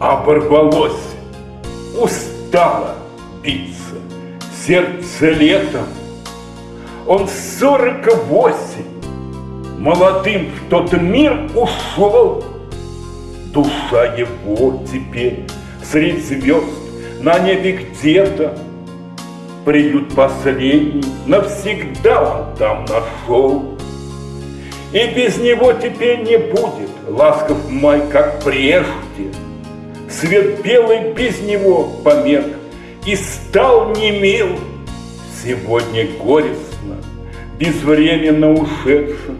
оборвалось, устало биться, сердце летом. Он сорок восемь, молодым в тот мир ушел. Душа его теперь среди звезд на небе где-то Приют последний навсегда он там нашел. И без него теперь не будет ласков май, как прежде. Свет белый без него померк и стал немил. Сегодня горестно, безвременно ушедшим.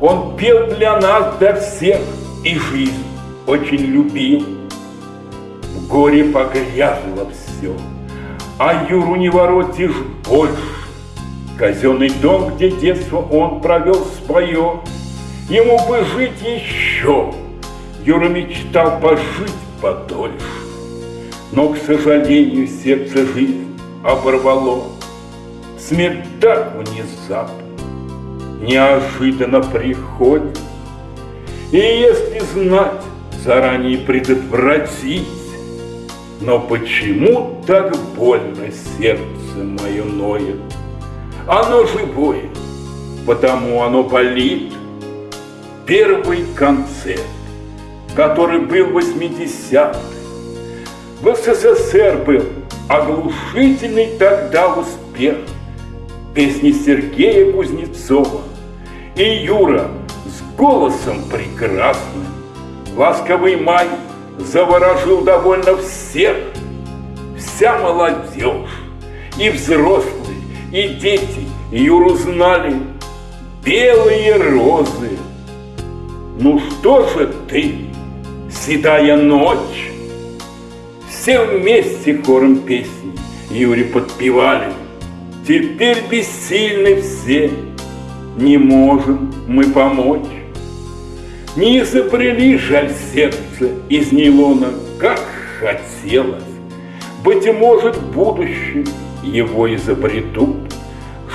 Он пел для нас, для всех, и жизнь очень любил. В горе погрязло все, а Юру не воротишь больше. Казенный дом, где детство он провел свое, Ему бы жить еще. Юра мечтал пожить подольше. Но, к сожалению, сердце жизнь оборвало. Смерть так внезапно, неожиданно приходит. И если знать, заранее предотвратить, Но почему так больно сердце мое ноет? Оно живое, потому оно болит. Первый концерт, который был в 80-х, в СССР был оглушительный тогда успех. Песни Сергея Кузнецова и Юра с голосом прекрасным. Ласковый май заворожил довольно всех, вся молодежь, и взрослые, и дети Юру знали. Белые розы. Ну что же ты, седая ночь, все вместе хором песни Юре подпевали. Теперь бессильны все, не можем мы помочь. Не изобрели жаль сердце из нейлона, как хотелось. Быть может, в будущем его изобретут,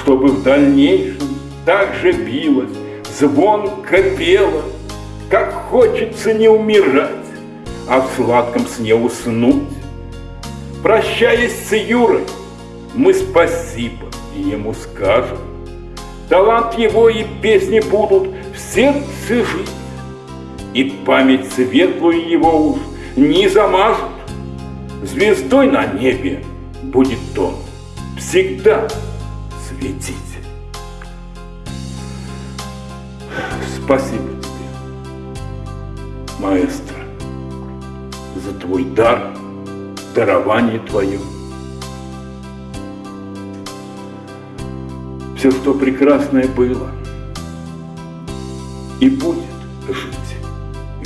чтобы в дальнейшем так же билось, звонко пело, как хочется не умирать, а в сладком сне уснуть. Прощаясь с Юрой, мы спасибо ему скажем. Талант его и песни будут в сердце жить, И память светлую его уж не замажут. Звездой на небе будет он всегда светить. Спасибо маэстро, за твой дар, дарование твое. Все, что прекрасное было и будет жить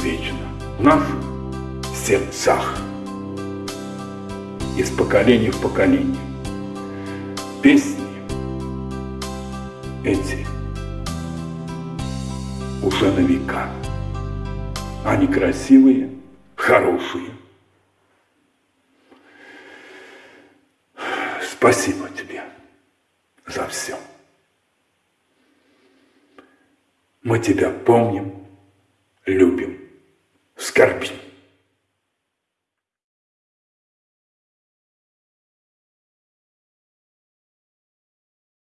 вечно в наших сердцах из поколения в поколение. Песни эти уже на века. Они красивые, хорошие. Спасибо тебе за все. Мы тебя помним, любим, скорбим.